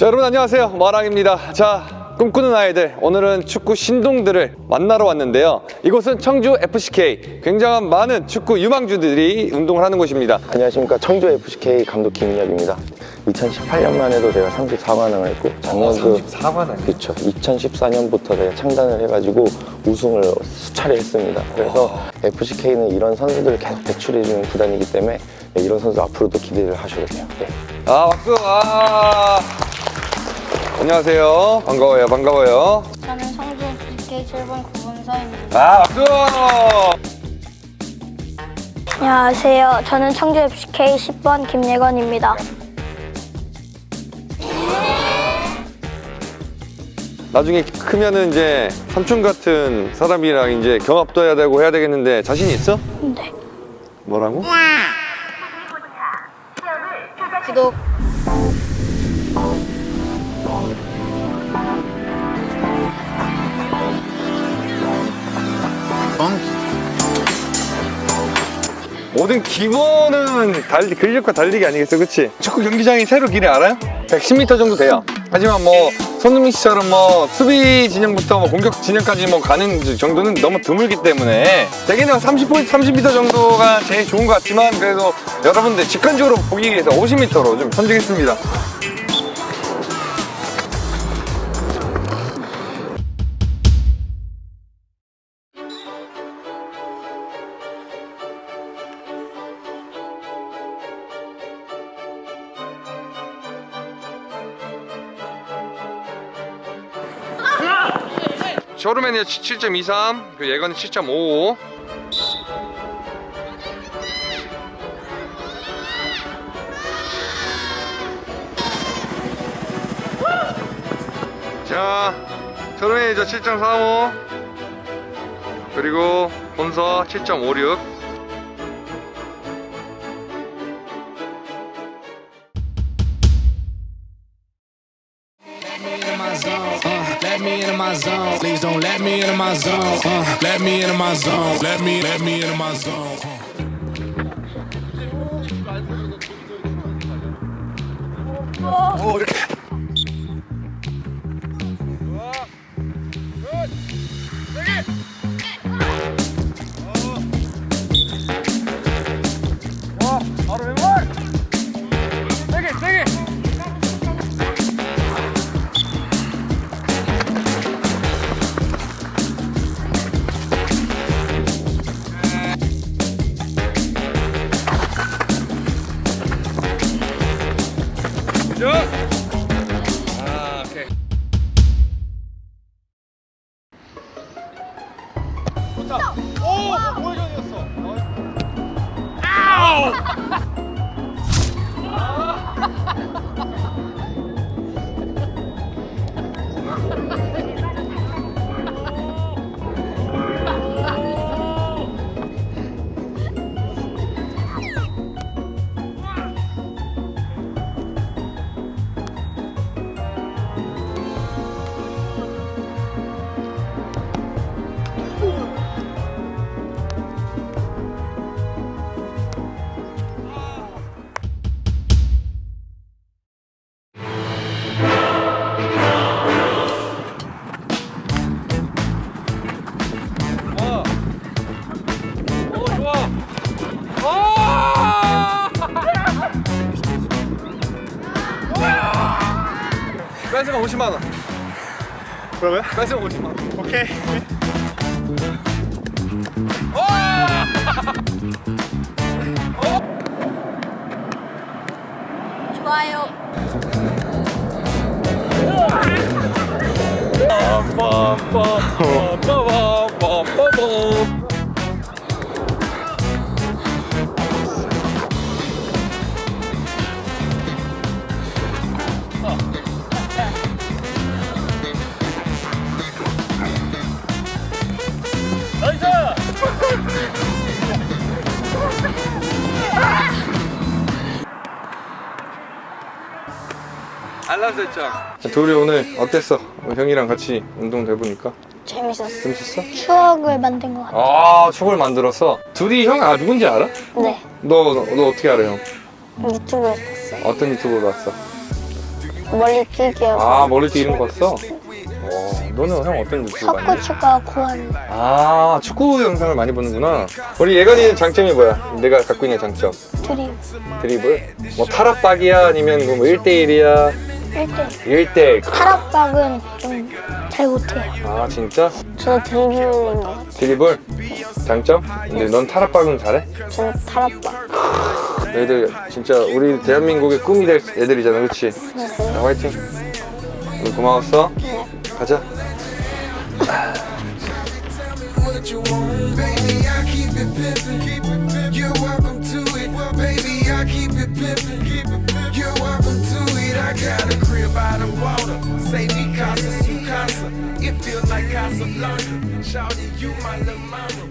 자 여러분 안녕하세요. 마랑입니다. 자 꿈꾸는 아이들 오늘은 축구 신동들을 만나러 왔는데요. 이곳은 청주 FCK 굉장한 많은 축구 유망주들이 운동을 하는 곳입니다. 안녕하십니까. 청주 FCK 감독 김인혁입니다. 2018년만 해도 내가 34관왕을 했고 작년도 34관왕 그렇죠 2014년부터 내가 창단을 해가지고 우승을 수차례 했습니다. 그래서 FCK는 이런 선수들을 계속 배출해주는 구단이기 때문에 네, 이런 선수 앞으로도 기대를 하셔도 돼요. 네. 아 박수! 아 안녕하세요 반가워요 반가워요 저는 성주 BK 7번 구본서입니다. 아 박수 안녕하세요. 저는 청주 FCK 10번 김예건입니다. 나중에 크면은 이제 삼촌 같은 사람이랑 이제 경합도 해야 되고 해야 되겠는데 자신 있어? 네. 뭐라고? 구독. 모든 기본은 달리, 근력과 달리기 아니겠어 그치? 축구 경기장이 새로 길이 알아요? 110m 정도 돼요 하지만 뭐 손흥민 씨처럼 뭐 수비 진영부터 뭐 공격 진영까지 뭐 가는 정도는 너무 드물기 때문에 대개는 30, 30m 정도가 제일 좋은 것 같지만 그래도 여러분들 직관적으로 보기 위해서 50m로 좀 선정했습니다 쇼르맨이 7.23, 그 예건이 7.55. 자, 쇼르맨이 저 7.45. 그리고 본서 7.56. in my zone. Uh, let me into my zone. Please don't let me into my zone. Uh, let me into my zone. Let me, let me into my zone. Uh. 바 쭉! 아, 오케이. 좋다. 오! 우회전이었어. 아우! 벤츠가 50만원. 그러면? 벤츠가 50만원. 오케이. 좋아요. 빰빰빰빰빰. 알람 설정. 둘이 오늘 어땠어? 형이랑 같이 운동 해보니까 재밌었어. 재밌었어? 추억을 만든 것 같아. 아 축을 만들었어. 둘이 형 아 누군지 알아? 네. 너너 어떻게 알아 형? 유튜브에서 봤어요. 어떤 유튜브로 봤어? 멀리 뛰기하고 아 머리 뛰는 거 봤어? 어, 너는 형 어떤 유튜브 많이 해? 석고추가 고한 아 축구 영상을 많이 보는구나 우리 예건이는 장점이 뭐야? 내가 갖고 있는 장점 드림 드리블? 뭐 탈압박이야 아니면 뭐 1대1이야 1대1 타락박은 좀 잘 못해요 아 진짜? 저 드리블인 것 같아요 드리블? 네. 장점? 근데 넌 타락박은 잘해? 저 타락박 애들 진짜 우리 대한민국의 꿈이 될 애들이잖아 그렇지? 네. 자, 화이팅 오늘 고마웠어 네. 가자 Charlemagne.